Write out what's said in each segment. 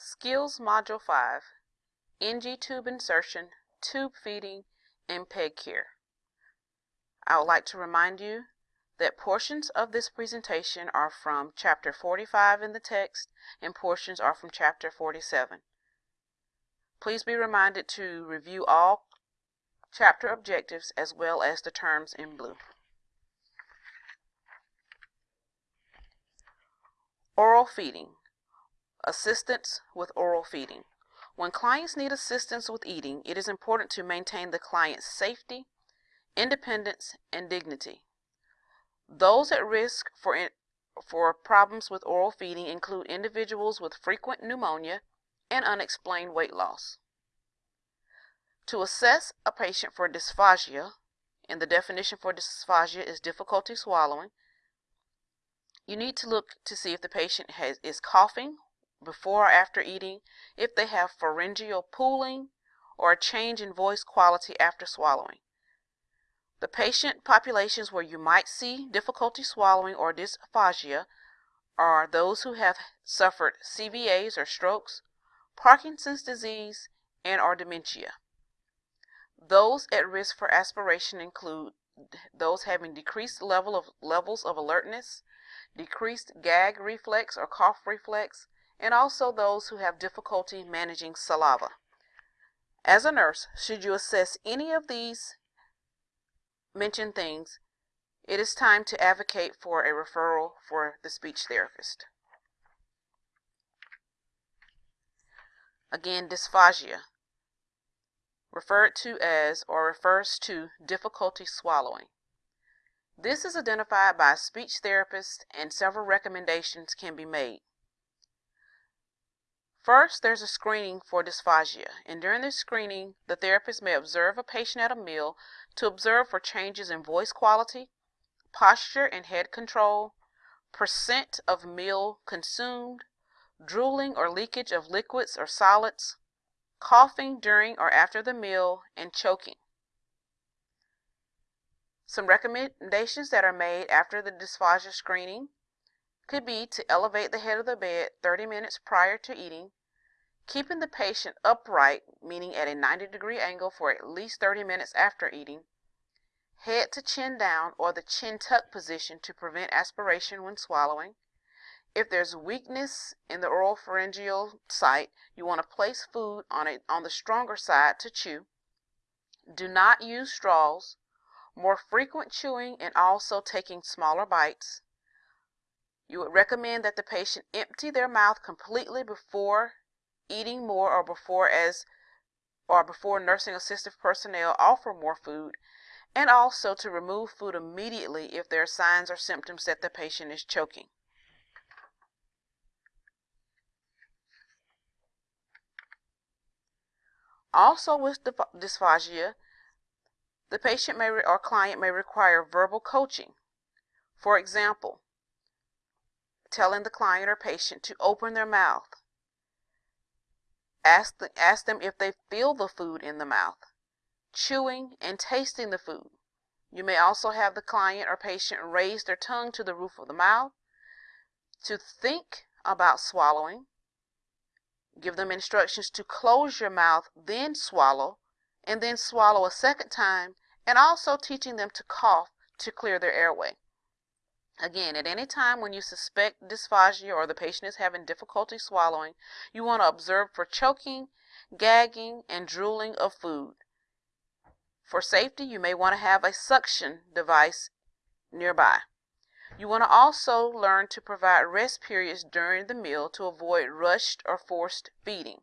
Skills Module 5 NG tube insertion, tube feeding, and peg care. I would like to remind you that portions of this presentation are from Chapter 45 in the text and portions are from Chapter 47. Please be reminded to review all chapter objectives as well as the terms in blue. Oral feeding. Assistance with oral feeding. When clients need assistance with eating, it is important to maintain the client's safety, independence, and dignity. Those at risk for, in, for problems with oral feeding include individuals with frequent pneumonia and unexplained weight loss. To assess a patient for dysphagia, and the definition for dysphagia is difficulty swallowing, you need to look to see if the patient has, is coughing before or after eating, if they have pharyngeal pooling, or a change in voice quality after swallowing. The patient populations where you might see difficulty swallowing or dysphagia are those who have suffered CVAs or strokes, Parkinson's disease, and or dementia. Those at risk for aspiration include those having decreased level of levels of alertness, decreased gag reflex or cough reflex, and also those who have difficulty managing saliva. As a nurse, should you assess any of these mentioned things, it is time to advocate for a referral for the speech therapist. Again, dysphagia, referred to as or refers to difficulty swallowing. This is identified by a speech therapist and several recommendations can be made. First, there's a screening for dysphagia, and during this screening, the therapist may observe a patient at a meal to observe for changes in voice quality, posture and head control, percent of meal consumed, drooling or leakage of liquids or solids, coughing during or after the meal, and choking. Some recommendations that are made after the dysphagia screening could be to elevate the head of the bed 30 minutes prior to eating, keeping the patient upright, meaning at a 90 degree angle for at least 30 minutes after eating, head to chin down or the chin tuck position to prevent aspiration when swallowing. If there's weakness in the oral pharyngeal site, you want to place food on, a, on the stronger side to chew. Do not use straws. More frequent chewing and also taking smaller bites. You would recommend that the patient empty their mouth completely before eating more or before as or before nursing assistive personnel offer more food and also to remove food immediately if there are signs or symptoms that the patient is choking. Also with dysphagia, the patient may or client may require verbal coaching. For example, telling the client or patient to open their mouth, Ask, the, ask them if they feel the food in the mouth, chewing and tasting the food. You may also have the client or patient raise their tongue to the roof of the mouth to think about swallowing. Give them instructions to close your mouth, then swallow, and then swallow a second time, and also teaching them to cough to clear their airway. Again, at any time when you suspect dysphagia or the patient is having difficulty swallowing, you want to observe for choking, gagging, and drooling of food. For safety, you may want to have a suction device nearby. You want to also learn to provide rest periods during the meal to avoid rushed or forced feeding.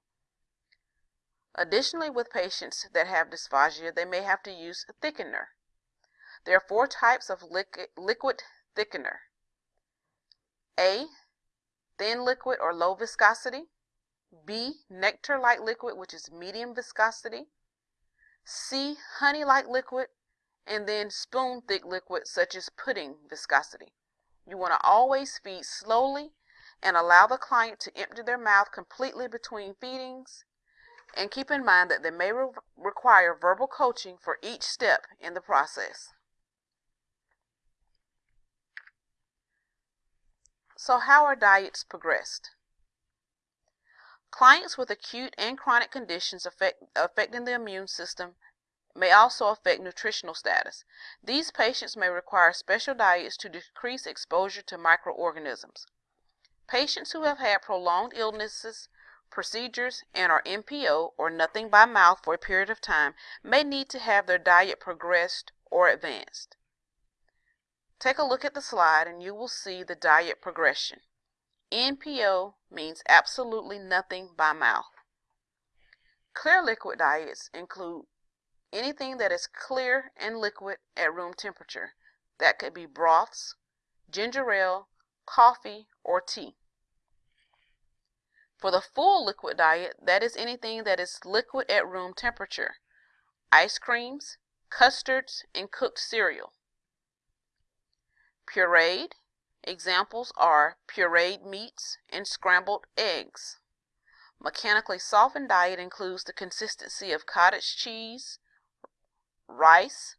Additionally, with patients that have dysphagia, they may have to use a thickener. There are four types of liquid thickener. A. Thin liquid or low viscosity. B. Nectar-like liquid, which is medium viscosity. C. Honey-like liquid. And then spoon-thick liquid, such as pudding viscosity. You want to always feed slowly and allow the client to empty their mouth completely between feedings. And keep in mind that they may re require verbal coaching for each step in the process. So how are diets progressed? Clients with acute and chronic conditions affect, affecting the immune system may also affect nutritional status. These patients may require special diets to decrease exposure to microorganisms. Patients who have had prolonged illnesses, procedures, and are NPO or nothing by mouth for a period of time may need to have their diet progressed or advanced. Take a look at the slide and you will see the diet progression. NPO means absolutely nothing by mouth. Clear liquid diets include anything that is clear and liquid at room temperature. That could be broths, ginger ale, coffee, or tea. For the full liquid diet, that is anything that is liquid at room temperature. Ice creams, custards, and cooked cereal. Pureed, Examples are pureed meats and scrambled eggs. Mechanically softened diet includes the consistency of cottage cheese, rice,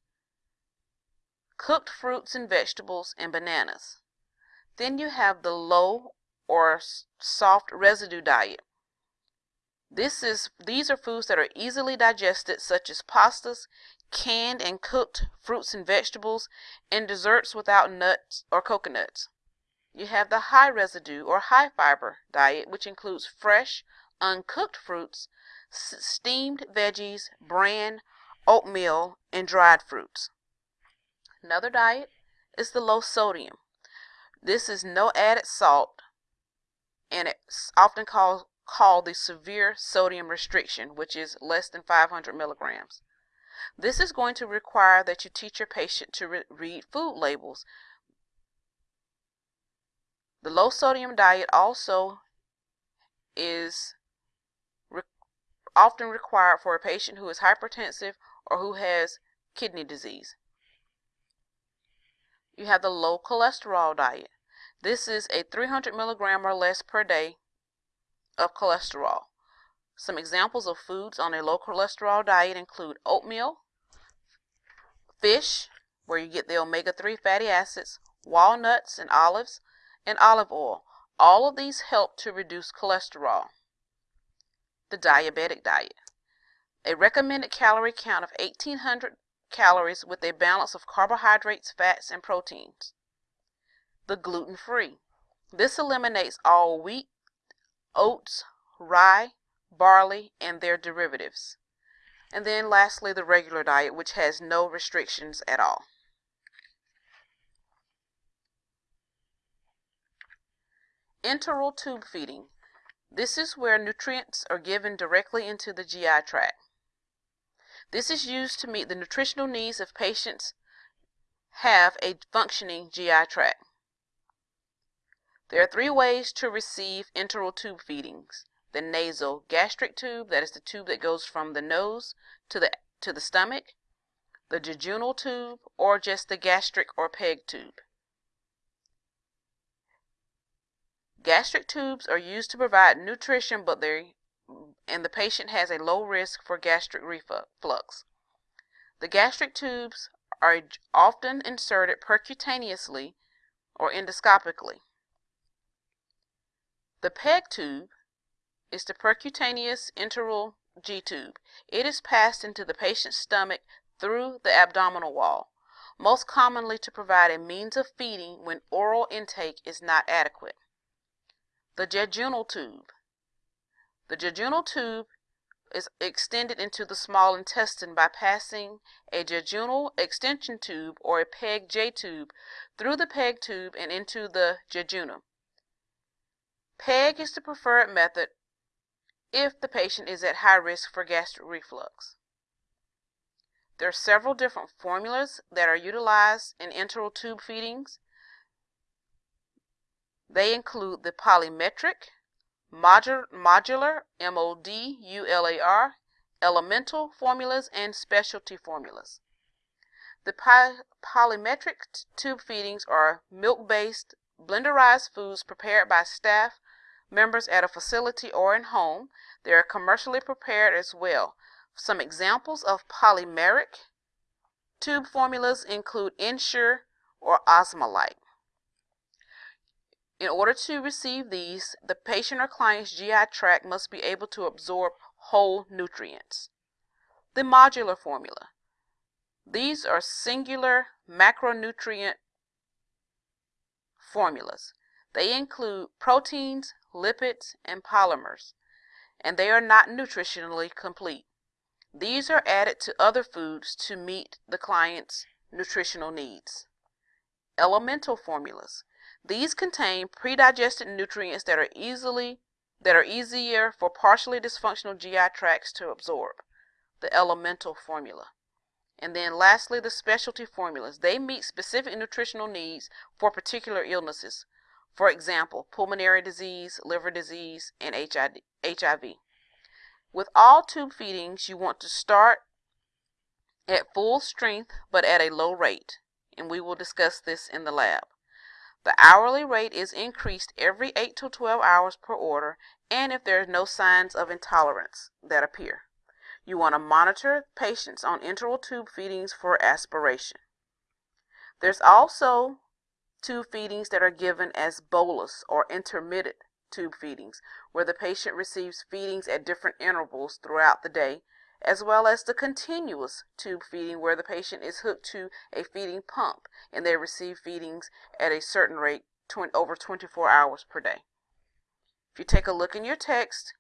cooked fruits and vegetables, and bananas. Then you have the low or soft residue diet. This is these are foods that are easily digested such as pastas, canned and cooked fruits and vegetables, and desserts without nuts or coconuts. You have the high residue or high fiber diet, which includes fresh, uncooked fruits, steamed veggies, bran, oatmeal, and dried fruits. Another diet is the low sodium. This is no added salt, and it's often called, called the severe sodium restriction, which is less than 500 milligrams. This is going to require that you teach your patient to re read food labels the low sodium diet also is re often required for a patient who is hypertensive or who has kidney disease. You have the low cholesterol diet. This is a 300 milligram or less per day of cholesterol. Some examples of foods on a low cholesterol diet include oatmeal, fish, where you get the omega-3 fatty acids, walnuts and olives, and olive oil. All of these help to reduce cholesterol. The diabetic diet. A recommended calorie count of 1800 calories with a balance of carbohydrates, fats, and proteins. The gluten free. This eliminates all wheat, oats, rye, barley, and their derivatives. And then lastly, the regular diet, which has no restrictions at all. Enteral tube feeding. This is where nutrients are given directly into the GI tract. This is used to meet the nutritional needs of patients have a functioning GI tract. There are three ways to receive enteral tube feedings. The nasal gastric tube, that is the tube that goes from the nose to the, to the stomach, the jejunal tube, or just the gastric or PEG tube. Gastric tubes are used to provide nutrition, but they and the patient has a low risk for gastric reflux. The gastric tubes are often inserted percutaneously or endoscopically. The PEG tube is the percutaneous enteral G tube. It is passed into the patient's stomach through the abdominal wall, most commonly to provide a means of feeding when oral intake is not adequate. The jejunal tube. The jejunal tube is extended into the small intestine by passing a jejunal extension tube or a PEG J tube through the PEG tube and into the jejunum. PEG is the preferred method if the patient is at high risk for gastric reflux. There are several different formulas that are utilized in enteral tube feedings. They include the polymeric, modular, M-O-D-U-L-A-R, elemental formulas, and specialty formulas. The polymeric tube feedings are milk-based, blenderized foods prepared by staff members at a facility or in home. They are commercially prepared as well. Some examples of polymeric tube formulas include Ensure or Osmolite. In order to receive these, the patient or client's GI tract must be able to absorb whole nutrients. The modular formula. These are singular macronutrient formulas. They include proteins, lipids, and polymers, and they are not nutritionally complete. These are added to other foods to meet the client's nutritional needs. Elemental formulas. These contain predigested nutrients that are easily that are easier for partially dysfunctional GI tracts to absorb. The elemental formula. And then lastly, the specialty formulas. They meet specific nutritional needs for particular illnesses. For example, pulmonary disease, liver disease, and HIV. With all tube feedings, you want to start at full strength but at a low rate, and we will discuss this in the lab. The hourly rate is increased every 8 to 12 hours per order and if there are no signs of intolerance that appear. You want to monitor patients on enteral tube feedings for aspiration. There's also tube feedings that are given as bolus or intermittent tube feedings, where the patient receives feedings at different intervals throughout the day, as well as the continuous tube feeding, where the patient is hooked to a feeding pump and they receive feedings at a certain rate over 24 hours per day. If you take a look in your text,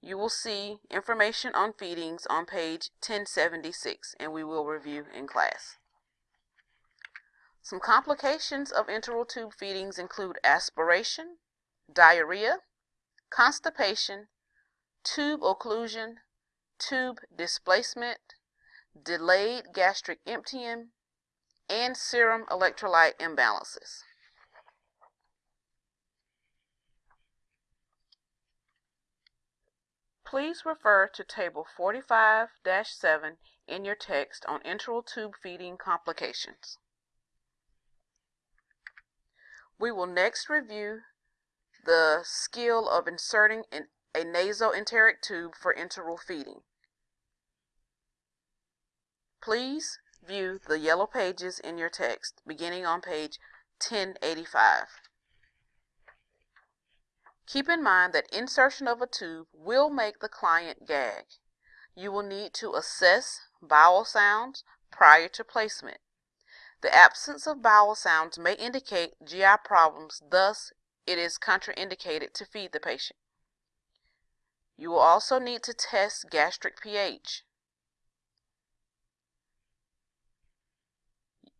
you will see information on feedings on page 1076 and we will review in class. Some complications of enteral tube feedings include aspiration, diarrhea, constipation, tube occlusion, tube displacement, delayed gastric emptying, and serum electrolyte imbalances. Please refer to Table 45-7 in your text on enteral tube feeding complications. We will next review the skill of inserting an, a nasoenteric tube for enteral feeding. Please view the yellow pages in your text beginning on page 1085. Keep in mind that insertion of a tube will make the client gag. You will need to assess bowel sounds prior to placement. The absence of bowel sounds may indicate GI problems, thus it is contraindicated to feed the patient. You will also need to test gastric pH.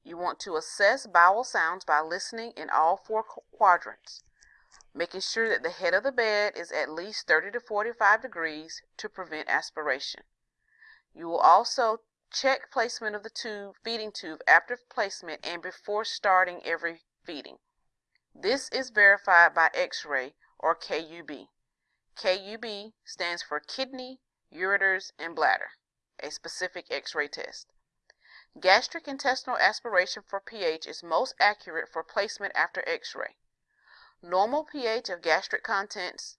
You want to assess bowel sounds by listening in all four quadrants making sure that the head of the bed is at least 30 to 45 degrees to prevent aspiration. You will also check placement of the tube, feeding tube after placement and before starting every feeding. This is verified by X-ray or KUB. KUB stands for kidney, ureters, and bladder, a specific X-ray test. Gastric intestinal aspiration for pH is most accurate for placement after X-ray. Normal pH of gastric contents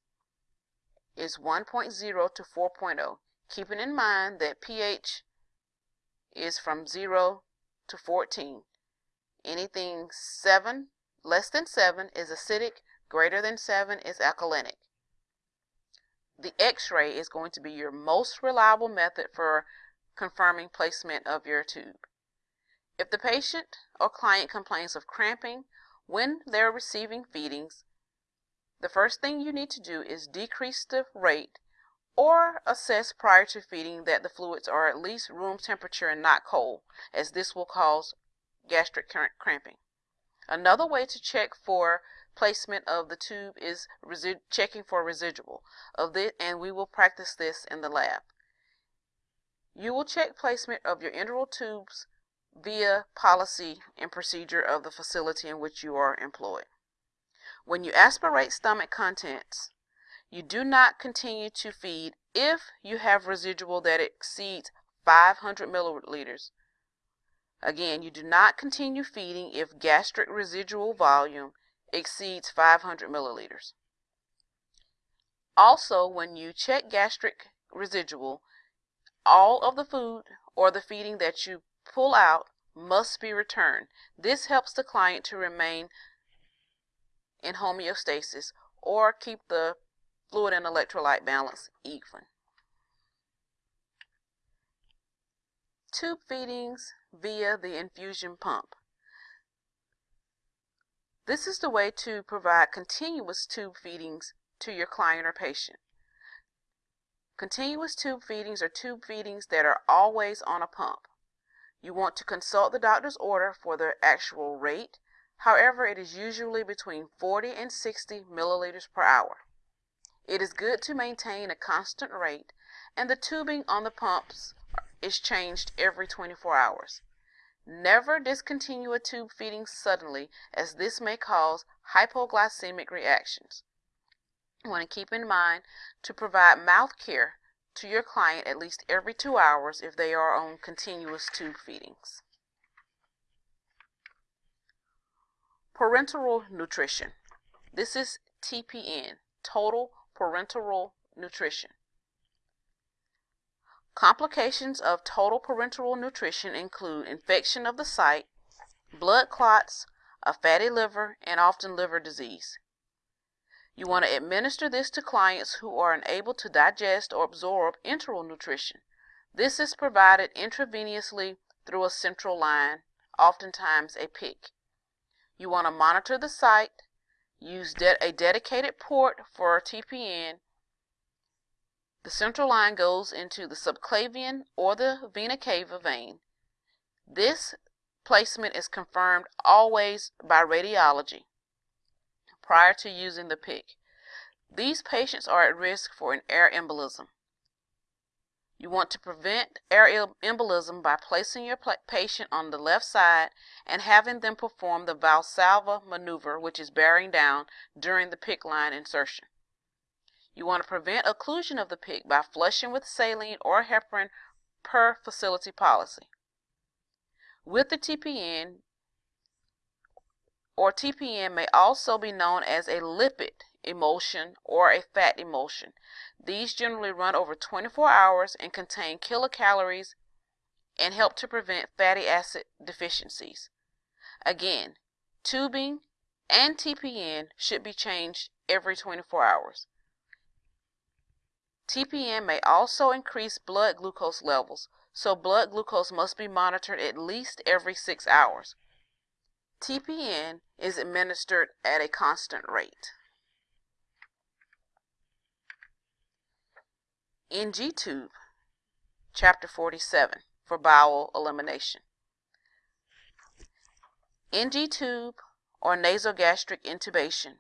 is 1.0 to 4.0, keeping in mind that pH is from 0 to 14. Anything 7, less than 7 is acidic, greater than 7 is alkalinic. The x-ray is going to be your most reliable method for confirming placement of your tube. If the patient or client complains of cramping when they're receiving feedings, the first thing you need to do is decrease the rate or assess prior to feeding that the fluids are at least room temperature and not cold, as this will cause gastric cramping. Another way to check for placement of the tube is checking for residual of this, and we will practice this in the lab. You will check placement of your enteral tubes via policy and procedure of the facility in which you are employed. When you aspirate stomach contents, you do not continue to feed if you have residual that exceeds 500 milliliters. Again, you do not continue feeding if gastric residual volume exceeds 500 milliliters. Also, when you check gastric residual, all of the food or the feeding that you pull out must be returned. This helps the client to remain in homeostasis or keep the fluid and electrolyte balance even. Tube feedings via the infusion pump. This is the way to provide continuous tube feedings to your client or patient. Continuous tube feedings are tube feedings that are always on a pump. You want to consult the doctor's order for the actual rate. However, it is usually between 40 and 60 milliliters per hour. It is good to maintain a constant rate and the tubing on the pumps is changed every 24 hours. Never discontinue a tube feeding suddenly as this may cause hypoglycemic reactions. You want to keep in mind to provide mouth care to your client at least every two hours if they are on continuous tube feedings. Parenteral nutrition. This is TPN, total parenteral nutrition. Complications of total parenteral nutrition include infection of the site, blood clots, a fatty liver, and often liver disease. You want to administer this to clients who are unable to digest or absorb enteral nutrition. This is provided intravenously through a central line, oftentimes a PICC. You want to monitor the site, use de a dedicated port for TPN, the central line goes into the subclavian or the vena cava vein. This placement is confirmed always by radiology prior to using the PICC. These patients are at risk for an air embolism. You want to prevent air embolism by placing your patient on the left side and having them perform the Valsalva maneuver, which is bearing down during the PICC line insertion. You want to prevent occlusion of the PICC by flushing with saline or heparin per facility policy. With the TPN, or TPN may also be known as a lipid emulsion or a fat emulsion. These generally run over 24 hours and contain kilocalories and help to prevent fatty acid deficiencies. Again, tubing and TPN should be changed every 24 hours. TPN may also increase blood glucose levels, so blood glucose must be monitored at least every six hours. TPN is administered at a constant rate. NG tube, chapter 47, for bowel elimination. NG tube or nasogastric intubation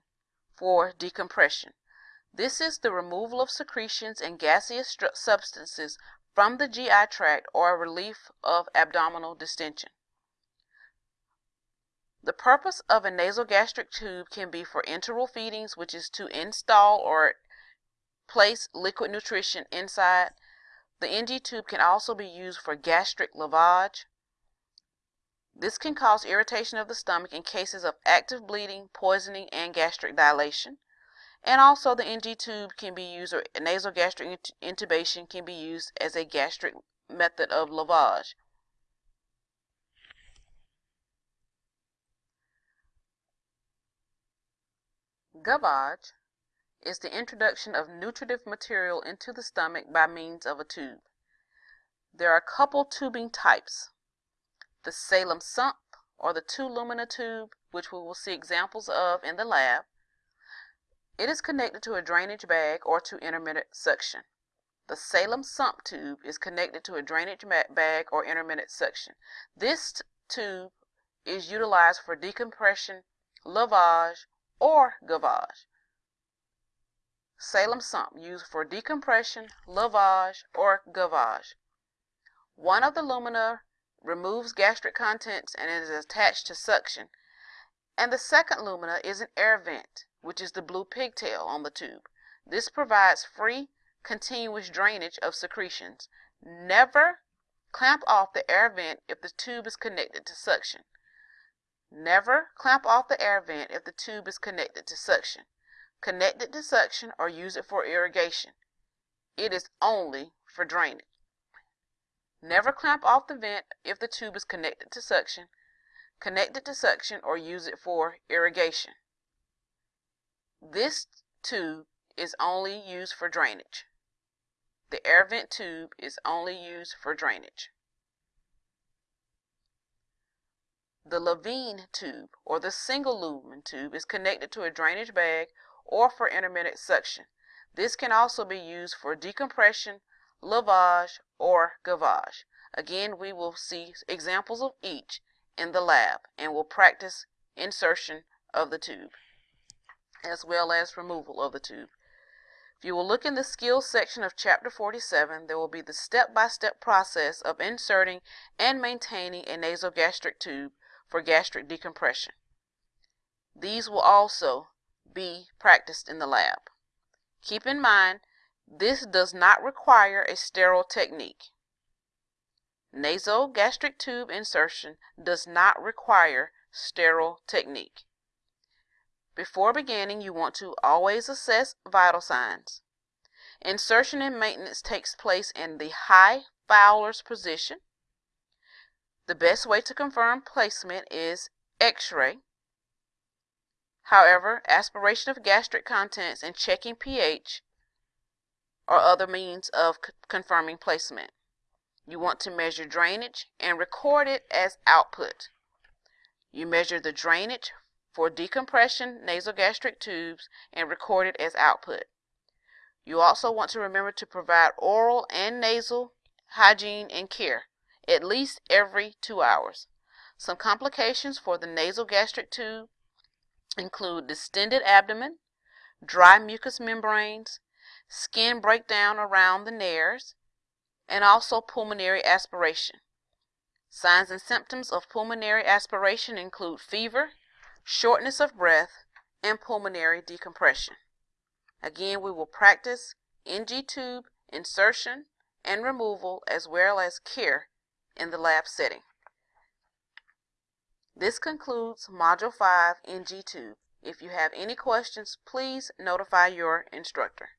for decompression this is the removal of secretions and gaseous substances from the GI tract or a relief of abdominal distension. The purpose of a nasogastric tube can be for enteral feedings, which is to install or place liquid nutrition inside. The NG tube can also be used for gastric lavage. This can cause irritation of the stomach in cases of active bleeding, poisoning, and gastric dilation. And also the NG tube can be used, or nasogastric intubation can be used as a gastric method of lavage. Gavage is the introduction of nutritive material into the stomach by means of a tube. There are a couple tubing types. The Salem sump or the two lumina tube, which we will see examples of in the lab, it is connected to a drainage bag or to intermittent suction. The Salem sump tube is connected to a drainage bag or intermittent suction. This tube is utilized for decompression, lavage, or gavage. Salem sump used for decompression, lavage, or gavage. One of the lumina removes gastric contents and is attached to suction, and the second lumina is an air vent which is the blue pigtail on the tube. This provides free, continuous drainage of secretions. Never clamp off the air vent if the tube is connected to suction. Never clamp off the air vent if the tube is connected to suction. Connect it to suction or use it for irrigation. It is only for drainage. Never clamp off the vent if the tube is connected to suction. Connect it to suction or use it for irrigation. This tube is only used for drainage. The air vent tube is only used for drainage. The Levin tube or the single lumen tube is connected to a drainage bag or for intermittent suction. This can also be used for decompression, lavage, or gavage. Again, we will see examples of each in the lab and will practice insertion of the tube as well as removal of the tube. If you will look in the skills section of chapter 47, there will be the step-by-step -step process of inserting and maintaining a nasogastric tube for gastric decompression. These will also be practiced in the lab. Keep in mind, this does not require a sterile technique. Nasogastric tube insertion does not require sterile technique. Before beginning, you want to always assess vital signs. Insertion and maintenance takes place in the high Fowler's position the best way to confirm placement is X-ray. However, aspiration of gastric contents and checking pH are other means of confirming placement. You want to measure drainage and record it as output. You measure the drainage for decompression nasogastric tubes and record it as output. You also want to remember to provide oral and nasal hygiene and care at least every two hours. Some complications for the nasogastric tube include distended abdomen, dry mucous membranes, skin breakdown around the nares, and also pulmonary aspiration. Signs and symptoms of pulmonary aspiration include fever, shortness of breath, and pulmonary decompression. Again, we will practice NG tube insertion and removal as well as care in the lab setting. This concludes Module 5 NG tube. If you have any questions, please notify your instructor.